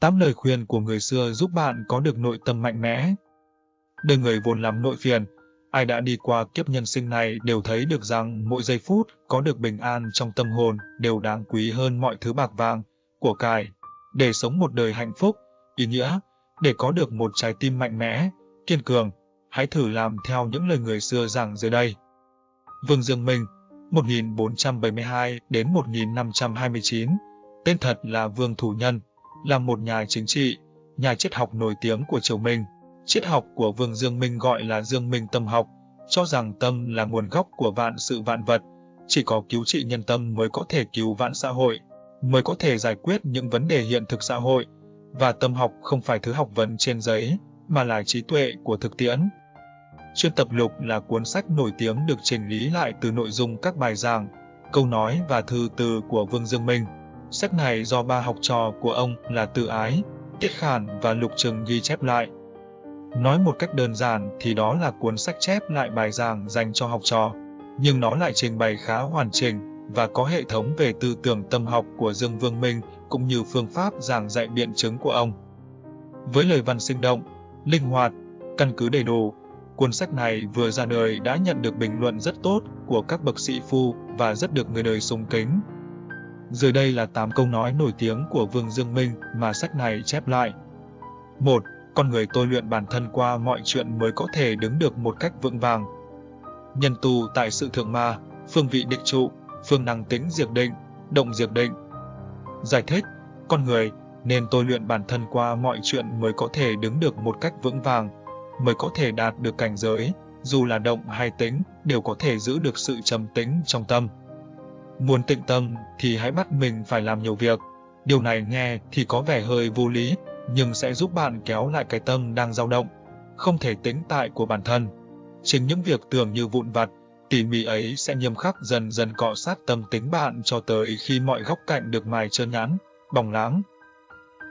Tám lời khuyên của người xưa giúp bạn có được nội tâm mạnh mẽ. Đời người vốn lắm nội phiền, ai đã đi qua kiếp nhân sinh này đều thấy được rằng mỗi giây phút có được bình an trong tâm hồn đều đáng quý hơn mọi thứ bạc vàng, của cải. Để sống một đời hạnh phúc, ý nghĩa, để có được một trái tim mạnh mẽ, kiên cường, hãy thử làm theo những lời người xưa giảng dưới đây. Vương Dương Minh, 1472 đến 1529, tên thật là Vương Thủ Nhân, là một nhà chính trị, nhà triết học nổi tiếng của triều Minh. Triết học của Vương Dương Minh gọi là Dương Minh tâm học, cho rằng tâm là nguồn gốc của vạn sự vạn vật, chỉ có cứu trị nhân tâm mới có thể cứu vãn xã hội, mới có thể giải quyết những vấn đề hiện thực xã hội, và tâm học không phải thứ học vấn trên giấy, mà là trí tuệ của thực tiễn. Chuyên tập lục là cuốn sách nổi tiếng được chỉnh lý lại từ nội dung các bài giảng, câu nói và thư từ của Vương Dương Minh. Sách này do ba học trò của ông là Tự Ái, Tiết Khản và Lục Trừng ghi chép lại. Nói một cách đơn giản thì đó là cuốn sách chép lại bài giảng dành cho học trò, nhưng nó lại trình bày khá hoàn chỉnh và có hệ thống về tư tưởng tâm học của Dương Vương Minh cũng như phương pháp giảng dạy biện chứng của ông. Với lời văn sinh động, linh hoạt, căn cứ đầy đủ, cuốn sách này vừa ra đời đã nhận được bình luận rất tốt của các bậc sĩ phu và rất được người đời sùng kính. Dưới đây là 8 câu nói nổi tiếng của Vương Dương Minh mà sách này chép lại. 1. Con người tôi luyện bản thân qua mọi chuyện mới có thể đứng được một cách vững vàng. Nhân tu tại sự thượng ma, phương vị định trụ, phương năng tính diệt định, động diệt định. Giải thích, con người nên tôi luyện bản thân qua mọi chuyện mới có thể đứng được một cách vững vàng, mới có thể đạt được cảnh giới, dù là động hay tính, đều có thể giữ được sự trầm tĩnh trong tâm. Muốn tịnh tâm thì hãy bắt mình phải làm nhiều việc. Điều này nghe thì có vẻ hơi vô lý, nhưng sẽ giúp bạn kéo lại cái tâm đang dao động, không thể tĩnh tại của bản thân. Chính những việc tưởng như vụn vặt, tỉ mỉ ấy sẽ nghiêm khắc dần dần cọ sát tâm tính bạn cho tới khi mọi góc cạnh được mài trơn nhãn, bóng láng.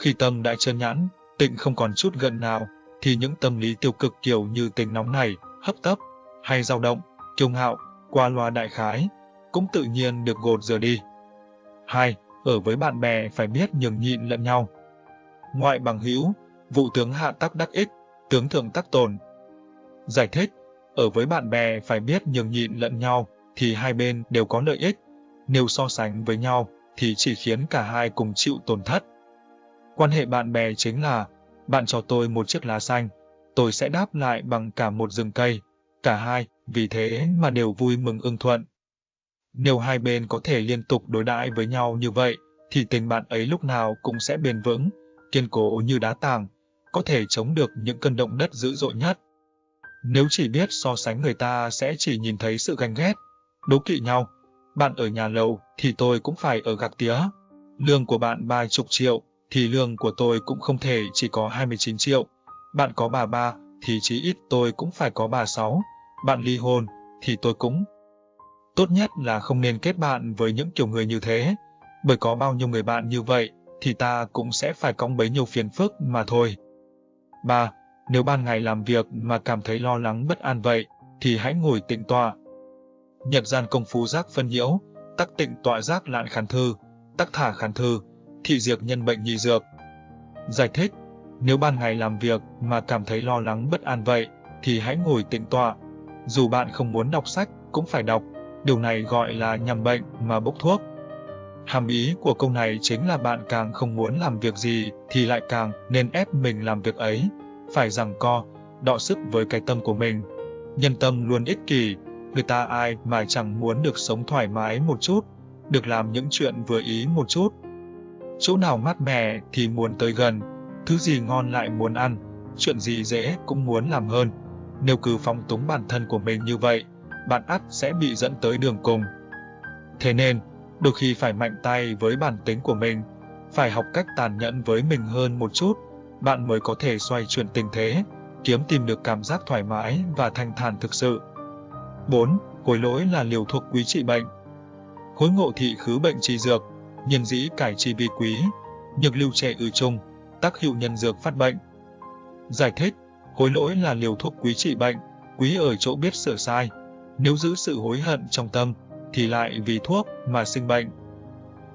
Khi tâm đã trơn nhãn, tịnh không còn chút gần nào, thì những tâm lý tiêu cực kiểu như tình nóng này, hấp tấp, hay dao động, kiêu ngạo, qua loa đại khái, cũng tự nhiên được gột rửa đi. 2. Ở với bạn bè phải biết nhường nhịn lẫn nhau. Ngoại bằng hữu, vụ tướng hạ tắc đắc ích, tướng thượng tắc tồn. Giải thích, ở với bạn bè phải biết nhường nhịn lẫn nhau, thì hai bên đều có lợi ích. Nếu so sánh với nhau, thì chỉ khiến cả hai cùng chịu tổn thất. Quan hệ bạn bè chính là, bạn cho tôi một chiếc lá xanh, tôi sẽ đáp lại bằng cả một rừng cây. Cả hai, vì thế mà đều vui mừng ưng thuận. Nếu hai bên có thể liên tục đối đãi với nhau như vậy, thì tình bạn ấy lúc nào cũng sẽ bền vững, kiên cố như đá tảng, có thể chống được những cơn động đất dữ dội nhất. Nếu chỉ biết so sánh người ta sẽ chỉ nhìn thấy sự ganh ghét, đố kỵ nhau. Bạn ở nhà lầu thì tôi cũng phải ở gạc tía. Lương của bạn ba chục triệu thì lương của tôi cũng không thể chỉ có 29 triệu. Bạn có bà ba thì chí ít tôi cũng phải có bà sáu. Bạn ly hôn thì tôi cũng. Tốt nhất là không nên kết bạn với những kiểu người như thế, bởi có bao nhiêu người bạn như vậy thì ta cũng sẽ phải cõng bấy nhiêu phiền phức mà thôi. 3. Nếu ban ngày làm việc mà cảm thấy lo lắng bất an vậy, thì hãy ngồi tịnh tọa. Nhật gian công phu giác phân nhiễu, tắc tịnh tọa giác lạn khán thư, tắc thả khán thư, thị diệt nhân bệnh nhị dược. Giải thích, nếu ban ngày làm việc mà cảm thấy lo lắng bất an vậy, thì hãy ngồi tịnh tọa. Dù bạn không muốn đọc sách, cũng phải đọc. Điều này gọi là nhằm bệnh mà bốc thuốc. Hàm ý của câu này chính là bạn càng không muốn làm việc gì thì lại càng nên ép mình làm việc ấy, phải rằng co, đọ sức với cái tâm của mình. Nhân tâm luôn ích kỷ, người ta ai mà chẳng muốn được sống thoải mái một chút, được làm những chuyện vừa ý một chút. Chỗ nào mát mẻ thì muốn tới gần, thứ gì ngon lại muốn ăn, chuyện gì dễ cũng muốn làm hơn. Nếu cứ phóng túng bản thân của mình như vậy, bạn ắt sẽ bị dẫn tới đường cùng. Thế nên, đôi khi phải mạnh tay với bản tính của mình, phải học cách tàn nhẫn với mình hơn một chút, bạn mới có thể xoay chuyển tình thế, kiếm tìm được cảm giác thoải mái và thanh thản thực sự. 4. Hối lỗi là liều thuốc quý trị bệnh. Hối ngộ thị khứ bệnh trị dược, nhân dĩ cải trị vi quý, nhược lưu trẻ ư chung, tác hiệu nhân dược phát bệnh. Giải thích, hối lỗi là liều thuốc quý trị bệnh, quý ở chỗ biết sửa sai. Nếu giữ sự hối hận trong tâm, thì lại vì thuốc mà sinh bệnh.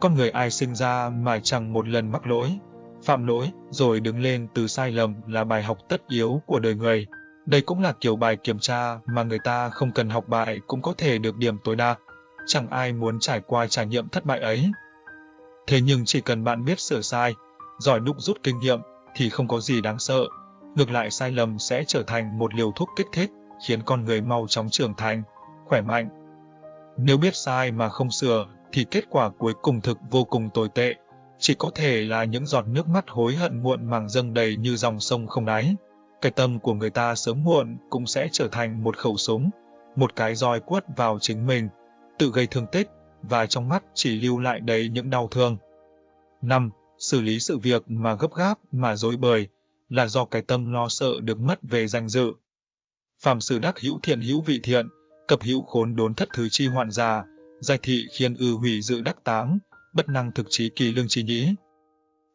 Con người ai sinh ra mà chẳng một lần mắc lỗi, phạm lỗi, rồi đứng lên từ sai lầm là bài học tất yếu của đời người. Đây cũng là kiểu bài kiểm tra mà người ta không cần học bài cũng có thể được điểm tối đa. Chẳng ai muốn trải qua trải nghiệm thất bại ấy. Thế nhưng chỉ cần bạn biết sửa sai, giỏi đúc rút kinh nghiệm thì không có gì đáng sợ. Ngược lại sai lầm sẽ trở thành một liều thuốc kích thích, khiến con người mau chóng trưởng thành, khỏe mạnh. Nếu biết sai mà không sửa thì kết quả cuối cùng thực vô cùng tồi tệ, chỉ có thể là những giọt nước mắt hối hận muộn màng dâng đầy như dòng sông không đáy. Cái tâm của người ta sớm muộn cũng sẽ trở thành một khẩu súng, một cái roi quất vào chính mình, tự gây thương tích, và trong mắt chỉ lưu lại đầy những đau thương. 5. Xử lý sự việc mà gấp gáp mà dối bời là do cái tâm lo sợ được mất về danh dự. Phạm sự đắc hữu thiện hữu vị thiện, cập hữu khốn đốn thất thứ chi hoạn già, giải thị khiên ư hủy dự đắc táng, bất năng thực trí kỳ lương chi nhĩ.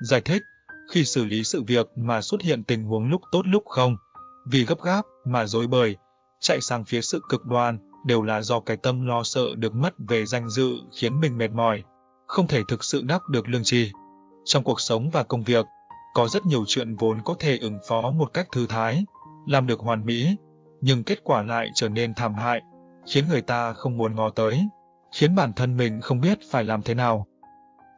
Giải thích, khi xử lý sự việc mà xuất hiện tình huống lúc tốt lúc không, vì gấp gáp mà dối bời, chạy sang phía sự cực đoan đều là do cái tâm lo sợ được mất về danh dự khiến mình mệt mỏi, không thể thực sự đắc được lương trì. Trong cuộc sống và công việc, có rất nhiều chuyện vốn có thể ứng phó một cách thư thái, làm được hoàn mỹ, nhưng kết quả lại trở nên thảm hại, khiến người ta không muốn ngó tới, khiến bản thân mình không biết phải làm thế nào.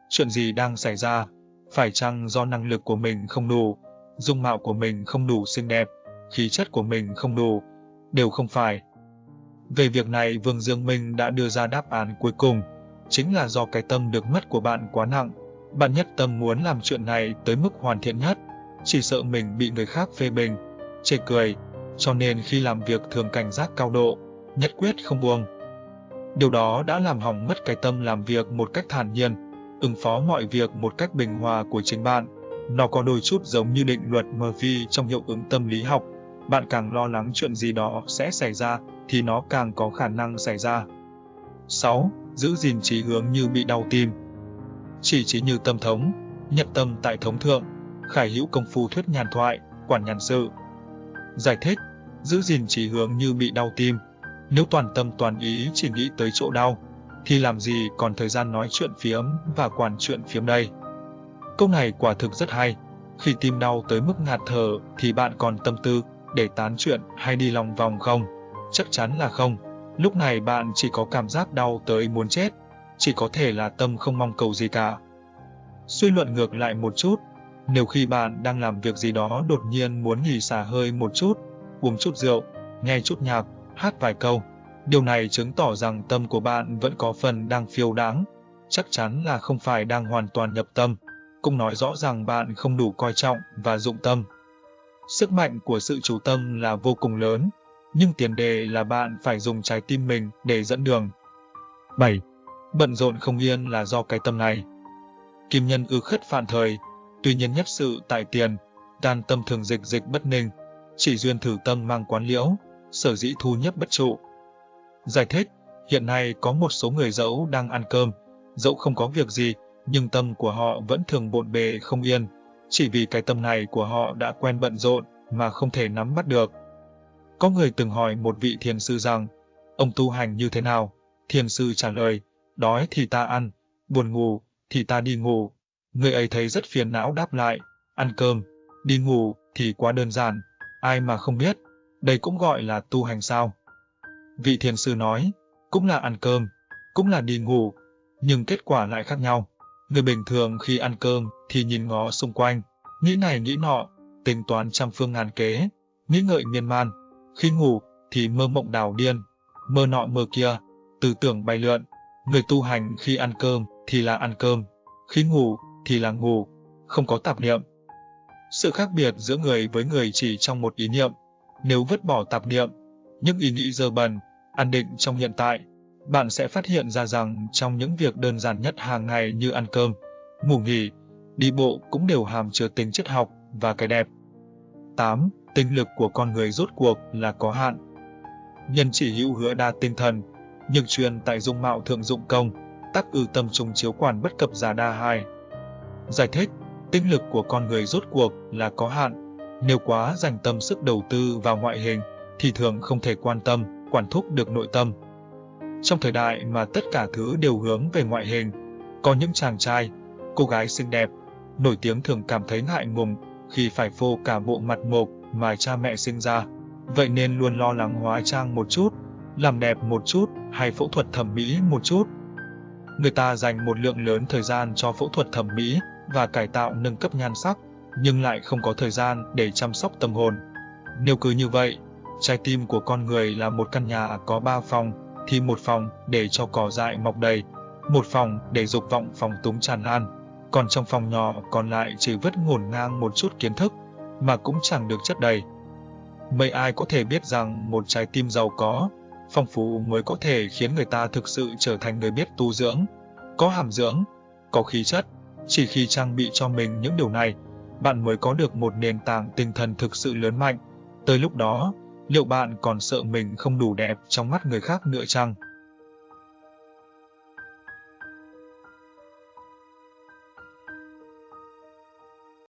Chuyện gì đang xảy ra? Phải chăng do năng lực của mình không đủ, dung mạo của mình không đủ xinh đẹp, khí chất của mình không đủ? Đều không phải. Về việc này Vương Dương Minh đã đưa ra đáp án cuối cùng, chính là do cái tâm được mất của bạn quá nặng. Bạn nhất tâm muốn làm chuyện này tới mức hoàn thiện nhất, chỉ sợ mình bị người khác phê bình, chê cười, cho nên khi làm việc thường cảnh giác cao độ, nhất quyết không buông. Điều đó đã làm hỏng mất cái tâm làm việc một cách thản nhiên, ứng phó mọi việc một cách bình hòa của chính bạn. Nó có đôi chút giống như định luật Murphy trong hiệu ứng tâm lý học. Bạn càng lo lắng chuyện gì đó sẽ xảy ra, thì nó càng có khả năng xảy ra. 6. Giữ gìn trí hướng như bị đau tim Chỉ trí như tâm thống, nhập tâm tại thống thượng, khải hữu công phu thuyết nhàn thoại, quản nhàn sự. Giải thích, giữ gìn chỉ hướng như bị đau tim. Nếu toàn tâm toàn ý chỉ nghĩ tới chỗ đau, thì làm gì còn thời gian nói chuyện phiếm và quản chuyện phiếm đây. Câu này quả thực rất hay. Khi tim đau tới mức ngạt thở thì bạn còn tâm tư để tán chuyện hay đi lòng vòng không? Chắc chắn là không. Lúc này bạn chỉ có cảm giác đau tới muốn chết, chỉ có thể là tâm không mong cầu gì cả. Suy luận ngược lại một chút, nếu khi bạn đang làm việc gì đó đột nhiên muốn nghỉ xả hơi một chút, uống chút rượu, nghe chút nhạc, hát vài câu, điều này chứng tỏ rằng tâm của bạn vẫn có phần đang phiêu đáng, chắc chắn là không phải đang hoàn toàn nhập tâm, cũng nói rõ rằng bạn không đủ coi trọng và dụng tâm. Sức mạnh của sự chủ tâm là vô cùng lớn, nhưng tiền đề là bạn phải dùng trái tim mình để dẫn đường. 7. Bận rộn không yên là do cái tâm này. Kim nhân ư khất phản thời, tuy nhiên nhất sự tại tiền, đan tâm thường dịch dịch bất ninh, chỉ duyên thử tâm mang quán liễu, sở dĩ thu nhất bất trụ. Giải thích, hiện nay có một số người dẫu đang ăn cơm, dẫu không có việc gì, nhưng tâm của họ vẫn thường bộn bề không yên, chỉ vì cái tâm này của họ đã quen bận rộn mà không thể nắm bắt được. Có người từng hỏi một vị thiền sư rằng, ông tu hành như thế nào? Thiền sư trả lời, đói thì ta ăn, buồn ngủ thì ta đi ngủ. Người ấy thấy rất phiền não đáp lại, ăn cơm, đi ngủ thì quá đơn giản, ai mà không biết, đây cũng gọi là tu hành sao. Vị thiền sư nói, cũng là ăn cơm, cũng là đi ngủ, nhưng kết quả lại khác nhau. Người bình thường khi ăn cơm thì nhìn ngó xung quanh, nghĩ này nghĩ nọ, tính toán trăm phương ngàn kế, nghĩ ngợi miên man. Khi ngủ thì mơ mộng đào điên, mơ nọ mơ kia, tư tưởng bay lượn. Người tu hành khi ăn cơm thì là ăn cơm, khi ngủ thì là ngủ, không có tạp niệm. Sự khác biệt giữa người với người chỉ trong một ý niệm. Nếu vứt bỏ tạp niệm, những ý nghĩ dơ bẩn, an định trong hiện tại, bạn sẽ phát hiện ra rằng trong những việc đơn giản nhất hàng ngày như ăn cơm, ngủ nghỉ, đi bộ cũng đều hàm chứa tính chất học và cái đẹp. 8 tinh lực của con người rốt cuộc là có hạn. Nhân chỉ hữu hứa đa tinh thần, nhưng truyền tại dung mạo thượng dụng công, tắc ư tâm trùng chiếu quản bất cập giả đa hài. Giải thích, tinh lực của con người rốt cuộc là có hạn, nếu quá dành tâm sức đầu tư vào ngoại hình, thì thường không thể quan tâm, quản thúc được nội tâm. Trong thời đại mà tất cả thứ đều hướng về ngoại hình, có những chàng trai, cô gái xinh đẹp, nổi tiếng thường cảm thấy ngại ngùng khi phải phô cả bộ mặt mộc mà cha mẹ sinh ra. Vậy nên luôn lo lắng hóa trang một chút, làm đẹp một chút hay phẫu thuật thẩm mỹ một chút. Người ta dành một lượng lớn thời gian cho phẫu thuật thẩm mỹ và cải tạo nâng cấp nhan sắc, nhưng lại không có thời gian để chăm sóc tâm hồn. Nếu cứ như vậy, trái tim của con người là một căn nhà có ba phòng, thì một phòng để cho cỏ dại mọc đầy, một phòng để dục vọng phòng túng tràn lan, còn trong phòng nhỏ còn lại chỉ vứt ngổn ngang một chút kiến thức, mà cũng chẳng được chất đầy. Mấy ai có thể biết rằng một trái tim giàu có, phong phú mới có thể khiến người ta thực sự trở thành người biết tu dưỡng, có hàm dưỡng, có khí chất. Chỉ khi trang bị cho mình những điều này, bạn mới có được một nền tảng tinh thần thực sự lớn mạnh. Tới lúc đó, liệu bạn còn sợ mình không đủ đẹp trong mắt người khác nữa chăng?